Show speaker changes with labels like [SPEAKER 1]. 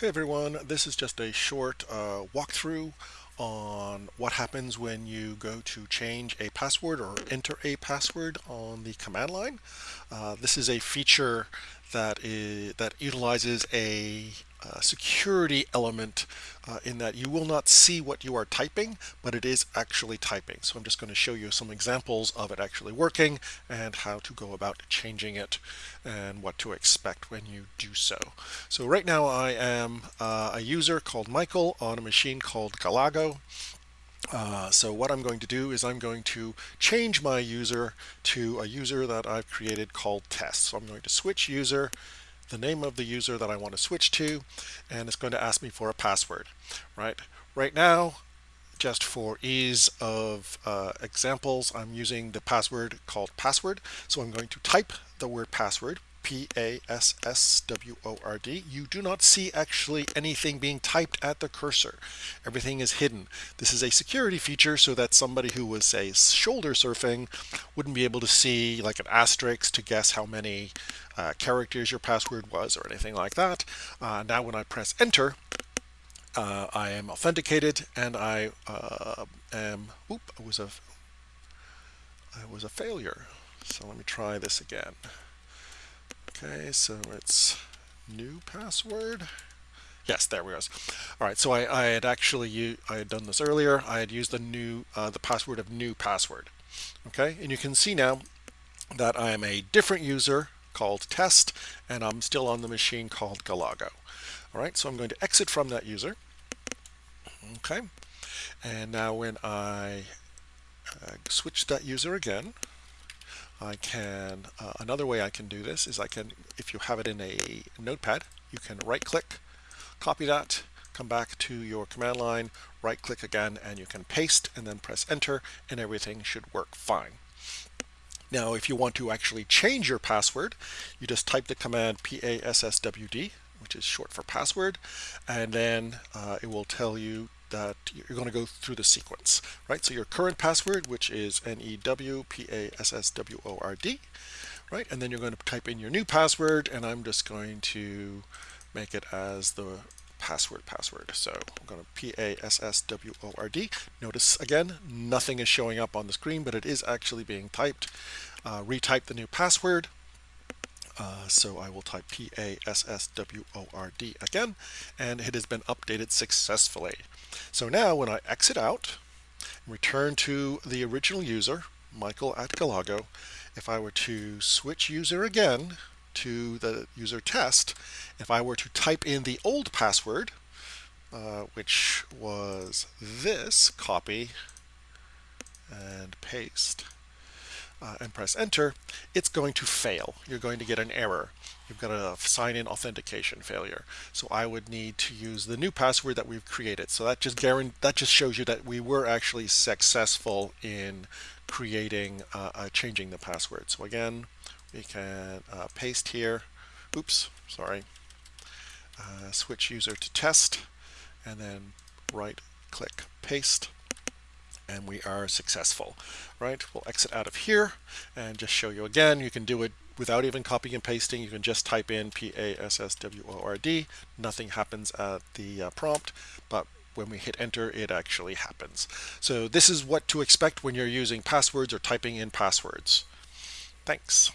[SPEAKER 1] Hey everyone, this is just a short uh, walkthrough on what happens when you go to change a password or enter a password on the command line. Uh, this is a feature that is that utilizes a uh, security element uh, in that you will not see what you are typing, but it is actually typing. So I'm just going to show you some examples of it actually working and how to go about changing it and what to expect when you do so. So right now I am uh, a user called Michael on a machine called Galago. Uh, so what I'm going to do is I'm going to change my user to a user that I've created called test. So I'm going to switch user the name of the user that I want to switch to, and it's going to ask me for a password, right? Right now, just for ease of uh, examples, I'm using the password called password. So I'm going to type the word password, P-A-S-S-W-O-R-D. You do not see actually anything being typed at the cursor. Everything is hidden. This is a security feature so that somebody who was, say, shoulder surfing wouldn't be able to see like an asterisk to guess how many uh, characters your password was or anything like that. Uh, now when I press enter, uh, I am authenticated and I uh, am, oop, I was a, I was a failure. So let me try this again. Okay, so it's new password. Yes, there we go. All right, so I, I had actually I had done this earlier. I had used the new uh, the password of new password. Okay, and you can see now that I am a different user called test, and I'm still on the machine called Galago. All right, so I'm going to exit from that user. Okay, and now when I uh, switch that user again, I can, uh, another way I can do this is I can, if you have it in a notepad, you can right click, copy that, come back to your command line, right click again, and you can paste and then press enter and everything should work fine. Now, if you want to actually change your password, you just type the command PASSWD, which is short for password, and then uh, it will tell you that you're going to go through the sequence, right? So your current password, which is N-E-W-P-A-S-S-W-O-R-D, right? And then you're going to type in your new password, and I'm just going to make it as the password password. So I'm going to P-A-S-S-W-O-R-D. Notice again, nothing is showing up on the screen, but it is actually being typed. Uh, retype the new password. Uh, so I will type P-A-S-S-W-O-R-D again, and it has been updated successfully. So now when I exit out, return to the original user, Michael at Galago, if I were to switch user again to the user test, if I were to type in the old password, uh, which was this, copy and paste, uh, and press enter, it's going to fail. You're going to get an error. You've got a sign-in authentication failure. So I would need to use the new password that we've created. So that just guarantee that just shows you that we were actually successful in creating uh, uh, changing the password. So again, we can uh, paste here. Oops, sorry. Uh, switch user to test, and then right click paste and we are successful, right? We'll exit out of here and just show you again. You can do it without even copying and pasting. You can just type in P-A-S-S-W-O-R-D. Nothing happens at the uh, prompt, but when we hit enter, it actually happens. So this is what to expect when you're using passwords or typing in passwords. Thanks.